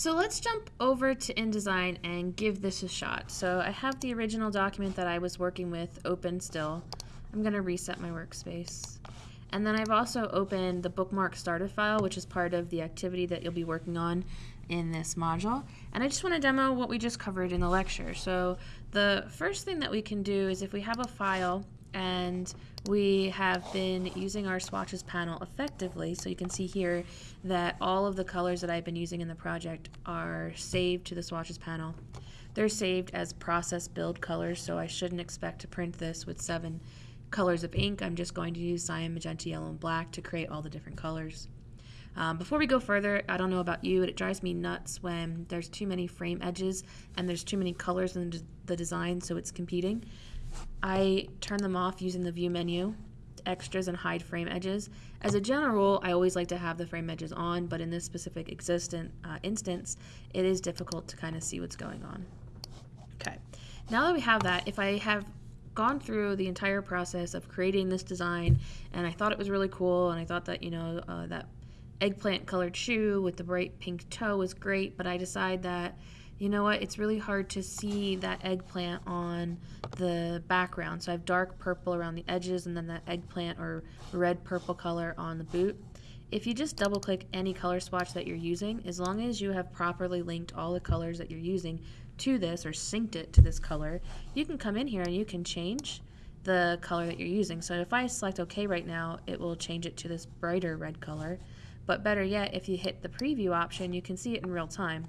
So let's jump over to InDesign and give this a shot. So I have the original document that I was working with open still. I'm going to reset my workspace. And then I've also opened the bookmark starter file, which is part of the activity that you'll be working on in this module. And I just want to demo what we just covered in the lecture. So the first thing that we can do is if we have a file and we have been using our swatches panel effectively. So you can see here that all of the colors that I've been using in the project are saved to the swatches panel. They're saved as process build colors so I shouldn't expect to print this with seven colors of ink. I'm just going to use cyan magenta yellow and black to create all the different colors. Um, before we go further, I don't know about you, but it drives me nuts when there's too many frame edges and there's too many colors in the design so it's competing. I turn them off using the view menu, extras and hide frame edges. As a general rule, I always like to have the frame edges on, but in this specific existent uh, instance, it is difficult to kind of see what's going on. Okay, now that we have that, if I have gone through the entire process of creating this design and I thought it was really cool and I thought that, you know, uh, that eggplant colored shoe with the bright pink toe was great, but I decide that you know what, it's really hard to see that eggplant on the background. So I have dark purple around the edges and then that eggplant or red purple color on the boot. If you just double click any color swatch that you're using, as long as you have properly linked all the colors that you're using to this or synced it to this color, you can come in here and you can change the color that you're using. So if I select OK right now, it will change it to this brighter red color. But better yet, if you hit the preview option, you can see it in real time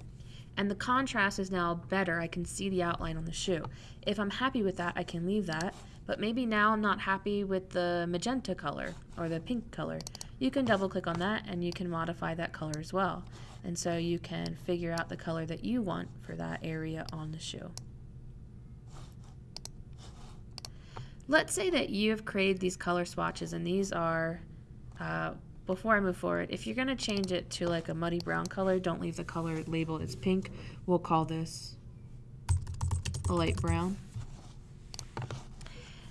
and the contrast is now better. I can see the outline on the shoe. If I'm happy with that, I can leave that, but maybe now I'm not happy with the magenta color or the pink color. You can double click on that and you can modify that color as well. And so you can figure out the color that you want for that area on the shoe. Let's say that you have created these color swatches and these are uh, before I move forward, if you're going to change it to like a muddy brown color, don't leave the color label as pink. We'll call this a light brown.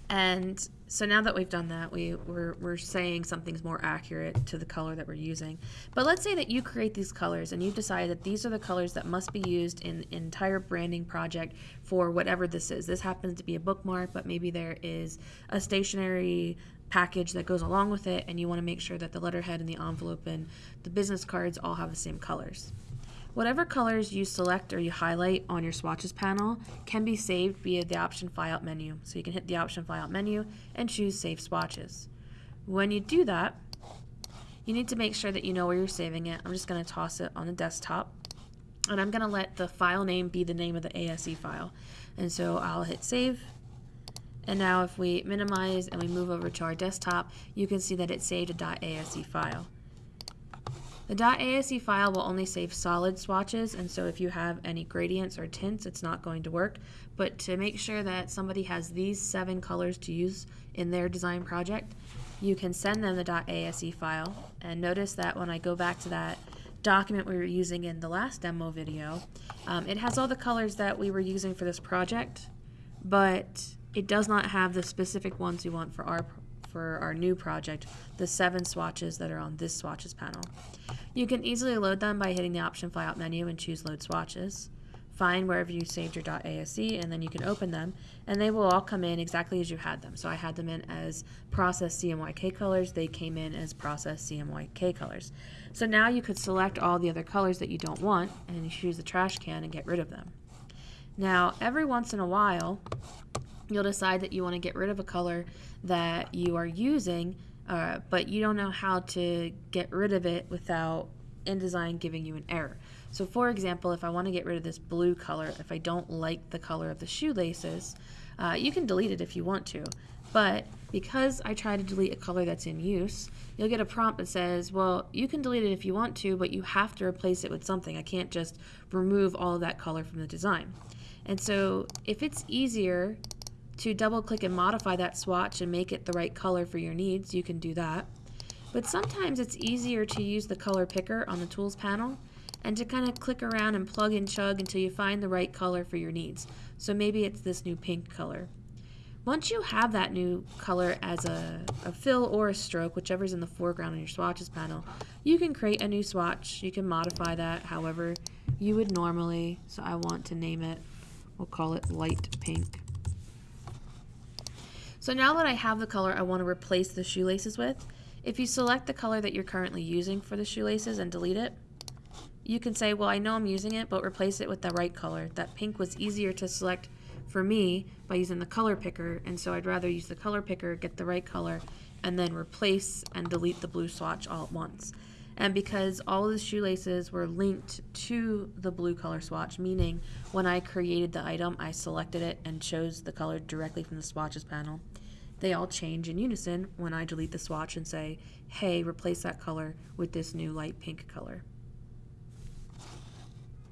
And so now that we've done that, we, we're, we're saying something's more accurate to the color that we're using. But let's say that you create these colors and you decide that these are the colors that must be used in an entire branding project for whatever this is. This happens to be a bookmark, but maybe there is a stationery package that goes along with it and you want to make sure that the letterhead and the envelope and the business cards all have the same colors. Whatever colors you select or you highlight on your swatches panel can be saved via the option flyout menu. So you can hit the option flyout menu and choose save swatches. When you do that, you need to make sure that you know where you're saving it. I'm just going to toss it on the desktop and I'm going to let the file name be the name of the ASE file. And so I'll hit save and now if we minimize and we move over to our desktop, you can see that it saved a .ase file. The .ase file will only save solid swatches, and so if you have any gradients or tints, it's not going to work. But to make sure that somebody has these seven colors to use in their design project, you can send them the .ase file. And notice that when I go back to that document we were using in the last demo video, um, it has all the colors that we were using for this project, but it does not have the specific ones we want for our for our new project, the seven swatches that are on this swatches panel. You can easily load them by hitting the option flyout menu and choose load swatches. Find wherever you saved your .ase and then you can open them and they will all come in exactly as you had them. So I had them in as process CMYK colors, they came in as process CMYK colors. So now you could select all the other colors that you don't want and you choose the trash can and get rid of them. Now every once in a while you'll decide that you want to get rid of a color that you are using, uh, but you don't know how to get rid of it without InDesign giving you an error. So for example, if I want to get rid of this blue color, if I don't like the color of the shoelaces, uh, you can delete it if you want to. But because I try to delete a color that's in use, you'll get a prompt that says, well, you can delete it if you want to, but you have to replace it with something. I can't just remove all of that color from the design. And so if it's easier to double click and modify that swatch and make it the right color for your needs, you can do that. But sometimes it's easier to use the color picker on the tools panel and to kind of click around and plug and chug until you find the right color for your needs. So maybe it's this new pink color. Once you have that new color as a, a fill or a stroke, whichever's in the foreground on your swatches panel, you can create a new swatch. You can modify that however you would normally, so I want to name it, we'll call it light pink. So now that I have the color I want to replace the shoelaces with, if you select the color that you're currently using for the shoelaces and delete it, you can say, well, I know I'm using it, but replace it with the right color. That pink was easier to select for me by using the color picker, and so I'd rather use the color picker, get the right color, and then replace and delete the blue swatch all at once. And because all of the shoelaces were linked to the blue color swatch, meaning when I created the item, I selected it and chose the color directly from the swatches panel, they all change in unison when I delete the swatch and say, hey, replace that color with this new light pink color.